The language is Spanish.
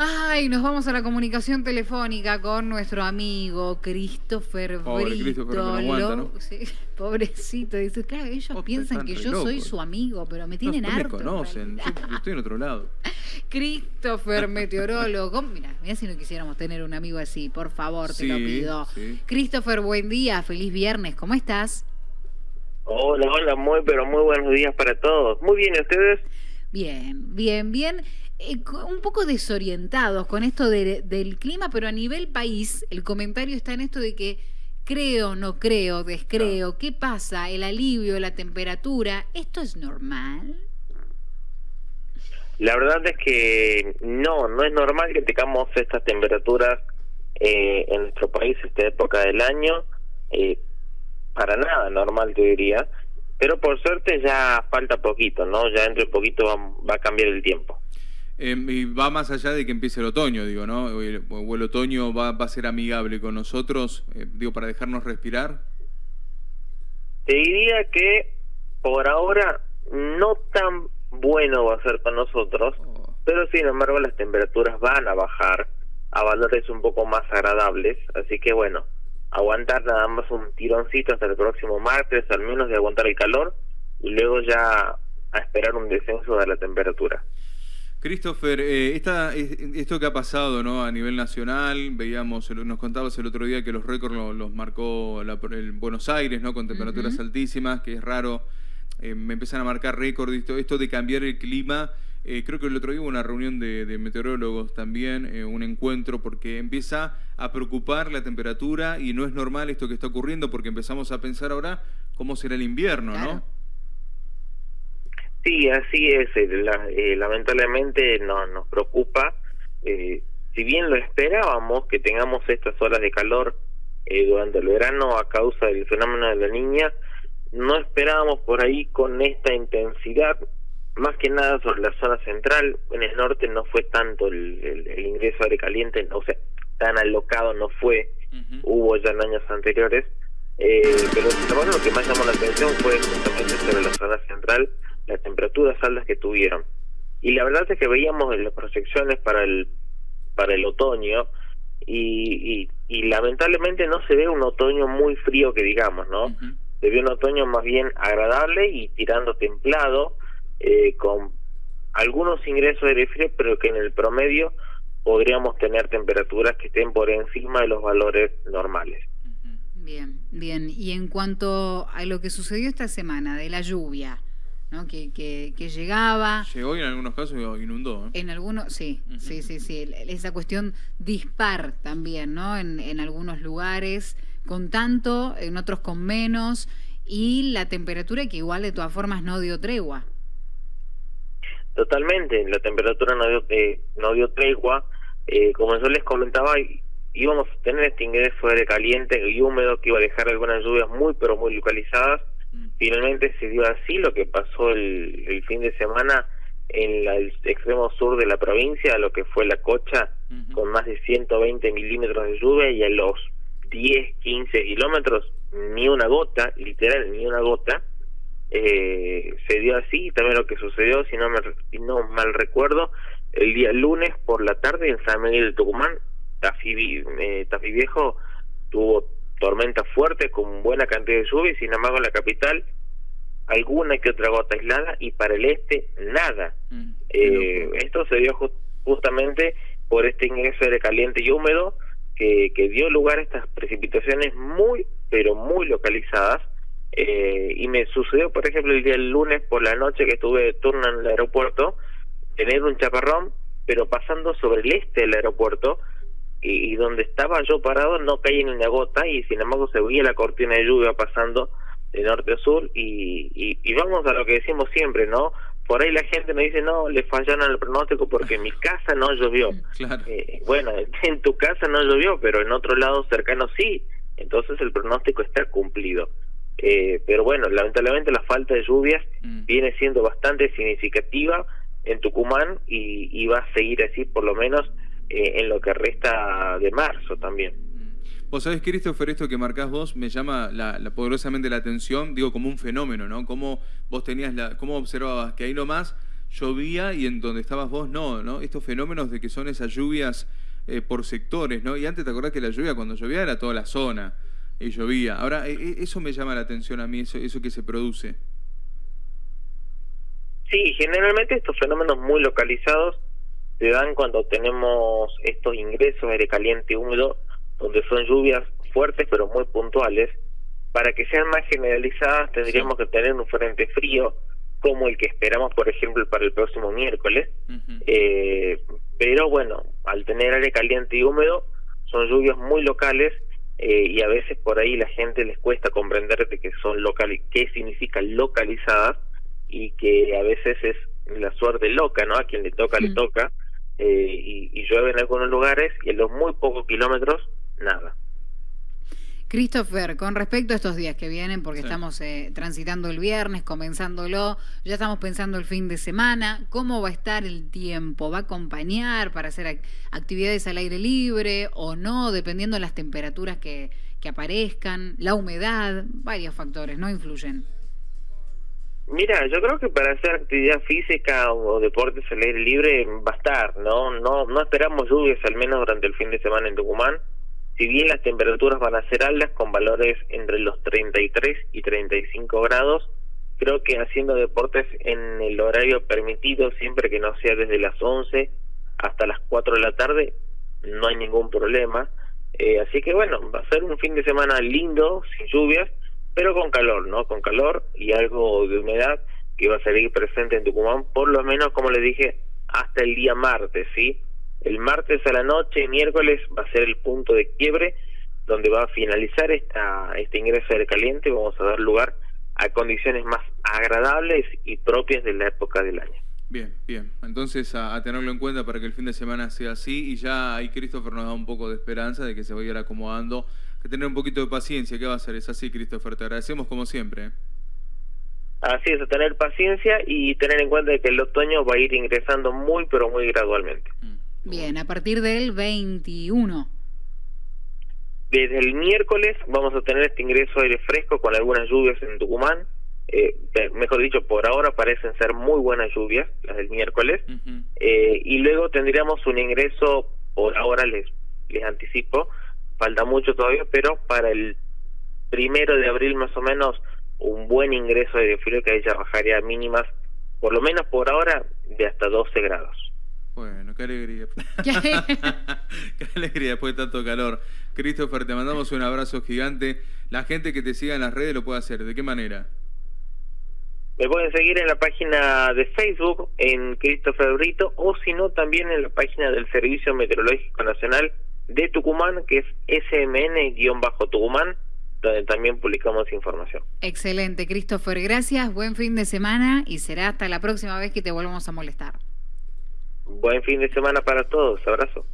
Ay, nos vamos a la comunicación telefónica con nuestro amigo Christopher Pobre Christopher, que no aguanta, ¿no? Sí, pobrecito, dice, claro, ellos piensan que yo soy su amigo, pero me tienen no, no me conocen, yo estoy en otro lado. Christopher, meteorólogo. Mira, mira si no quisiéramos tener un amigo así, por favor, te lo Sí, pido. sí. Christopher, buen día, feliz viernes, ¿cómo estás? Hola, hola, muy, pero muy buenos días para todos. Muy bien, ¿y ustedes? Bien, bien, bien. Eh, un poco desorientados con esto de- del clima, pero a nivel país, el comentario está en esto de que creo, no creo, descreo, ¿qué pasa? El alivio, la temperatura, ¿esto es normal? La verdad es que no, no es normal que tengamos estas temperaturas eh, en nuestro país esta época del año. eh, para nada normal, te diría. Pero por suerte ya falta poquito, ¿no? Ya dentro de poquito va, va a cambiar el tiempo. Eh, y va más allá de que empiece el otoño, digo, ¿no? O el, o el otoño va, va a ser amigable con nosotros, eh, digo, para dejarnos respirar. Te diría que por ahora no tan bueno va a ser con nosotros, Oh, pero sin embargo las temperaturas van a bajar a valores un poco más agradables, así que bueno, aguantar nada más un tironcito hasta el próximo martes, al menos de aguantar el calor, y luego ya a esperar un descenso de la temperatura. Christopher, eh, esta, es- esto que ha pasado ¿no? a nivel nacional, veíamos, nos contabas el otro día que los récords lo- los marcó la- el Buenos Aires, ¿no? con temperaturas altísimas, que es raro, eh, me empiezan a marcar récords, esto, esto de cambiar el clima, eh, creo que el otro día hubo una reunión de, de meteorólogos también, eh, un encuentro, porque empieza a preocupar la temperatura y no es normal esto que está ocurriendo, porque empezamos a pensar ahora cómo será el invierno, Claro. ¿no? Sí, así es. eh, la- eh, lamentablemente no, nos preocupa. eh, si bien lo esperábamos que tengamos estas olas de calor eh, durante el verano a causa del fenómeno de la niña, no esperábamos por ahí con esta intensidad. Más que nada sobre la zona central, en el norte no fue tanto el, el- el ingreso aire caliente, o sea, tan alocado no fue, hubo ya en años anteriores, eh, pero embargo lo que más llamó la atención fue justamente sobre la zona central, las temperaturas altas que tuvieron. Y la verdad es que veíamos en las proyecciones para el para el otoño y, y, y lamentablemente no se ve un otoño muy frío que digamos, ¿no? Se ve un otoño más bien agradable y tirando templado, eh, con algunos ingresos de aire frío, pero que en el promedio podríamos tener temperaturas que estén por encima de los valores normales. Bien, bien. Y en cuanto a lo que sucedió esta semana, de la lluvia, ¿no? que, que, que llegaba, Llegó y en algunos casos inundó. ¿eh? en algunos, sí, sí, sí, sí, el- esa cuestión dispar también, ¿no? En, en algunos lugares con tanto, en otros con menos, y la temperatura que igual de todas formas no dio tregua. Totalmente, la temperatura no dio, eh, no dio tregua. Eh, como yo les comentaba, íbamos a tener este ingreso de aire caliente y húmedo que iba a dejar algunas lluvias muy, pero muy localizadas. Mm. Finalmente se dio así lo que pasó el, el fin de semana en la- el extremo sur de la provincia, lo que fue la cocha, con más de 120 milímetros de lluvia y a los 10, 15 kilómetros ni una gota, literal, ni una gota. Eh, se dio así, también lo que sucedió, si no, me, si no mal recuerdo, el día lunes por la tarde en San Miguel de Tucumán, Tafí, eh, Tafí Viejo tuvo tormenta fuerte con buena cantidad de lluvia y sin embargo en la capital alguna que otra gota aislada y para el este nada. Mm, Eh, esto se dio ju- justamente por este ingreso de caliente y húmedo que, que dio lugar a estas precipitaciones muy, pero muy localizadas. Eh, y me sucedió, por ejemplo, el día del lunes por la noche que estuve de turno en el aeropuerto, tener un chaparrón, pero pasando sobre el este del aeropuerto, y, y donde estaba yo parado no caía ni una gota, y sin embargo se veía la cortina de lluvia pasando de norte a sur, y, y, y vamos a lo que decimos siempre, ¿no? Por ahí la gente me dice, no, le fallaron el pronóstico porque en mi casa no llovió. Claro. Eh, bueno, en tu casa no llovió, pero en otro lado cercano sí, entonces el pronóstico está cumplido. Eh, pero bueno, lamentablemente la falta de lluvias Mm. viene siendo bastante significativa en Tucumán y, y va a seguir así por lo menos eh, en lo que resta de marzo también. Vos sabés, Christopher, esto que marcás vos me llama la, la- poderosamente la atención, digo, como un fenómeno, ¿no? Cómo vos tenías la, cómo observabas que ahí nomás llovía y en donde estabas vos no, ¿no? Estos fenómenos de que son esas lluvias eh, por sectores, ¿no? Y antes te acordás que la lluvia cuando llovía era toda la zona y llovía. Ahora, e, e, eso me llama la atención a mí, eso, eso que se produce. Sí, generalmente estos fenómenos muy localizados se dan cuando tenemos estos ingresos de aire caliente y húmedo, donde son lluvias fuertes pero muy puntuales. Para que sean más generalizadas tendríamos que tener un frente frío como el que esperamos, por ejemplo, para el próximo miércoles. eh, pero bueno, al tener aire caliente y húmedo, son lluvias muy locales eh, y a veces por ahí la gente les cuesta comprender de que son local, qué significa localizadas y que a veces es la suerte loca, ¿no? A quien le toca, le toca. Eh, y, y llueve en algunos lugares y en los muy pocos kilómetros, nada. Christopher, con respecto a estos días que vienen, porque estamos eh, transitando el viernes, comenzándolo, ya estamos pensando el fin de semana, ¿cómo va a estar el tiempo? ¿Va a acompañar para hacer actividades al aire libre o no, dependiendo de las temperaturas que, que aparezcan, la humedad, varios factores, ¿no? Influyen. Mira, yo creo que para hacer actividad física o deportes al aire libre va a estar, ¿no? No, no esperamos lluvias al menos durante el fin de semana en Tucumán si bien las temperaturas van a ser altas con valores entre los 33 y 35 grados, creo que haciendo deportes en el horario permitido, siempre que no sea desde las 11 hasta las 4 de la tarde, no hay ningún problema. Eh, así que bueno, va a ser un fin de semana lindo, sin lluvias, pero con calor, ¿no? Con calor y algo de humedad que va a seguir presente en Tucumán, por lo menos, como le dije, hasta el día martes, ¿sí? El martes a la noche, miércoles, va a ser el punto de quiebre donde va a finalizar esta, este ingreso de caliente. Vamos a dar lugar a condiciones más agradables y propias de la época del año. Bien, bien. Entonces a, tenerlo en cuenta para que el fin de semana sea así y ya ahí Christopher nos da un poco de esperanza de que se vaya acomodando. Que tener un poquito de paciencia, ¿qué va a ser? Es así, Christopher. Te agradecemos como siempre. ¿eh? Así es, tener paciencia y tener en cuenta que el otoño va a ir ingresando muy, pero muy gradualmente. Mm. Bien, a partir del 21. Desde el miércoles vamos a tener este ingreso de aire fresco con algunas lluvias en Tucumán. Eh, mejor dicho, por ahora parecen ser muy buenas lluvias, las del miércoles. eh, y luego tendríamos un ingreso, por ahora les, les anticipo, falta mucho todavía, pero para el primero de abril más o menos, un buen ingreso de frío que ahí ya bajaría mínimas, por lo menos por ahora, de hasta 12 grados. Bueno, qué alegría. qué alegría después de tanto calor. Christopher, te mandamos un abrazo gigante. La gente que te siga en las redes lo puede hacer. ¿De qué manera? Me pueden seguir en la página de Facebook, en Christopher Brito, o si no, también en la página del Servicio Meteorológico Nacional de Tucumán, que es SMN-Tucumán, donde también publicamos información. Excelente, Christopher. Gracias, buen fin de semana y será hasta la próxima vez que te volvamos a molestar. Buen fin de semana para todos. Abrazo.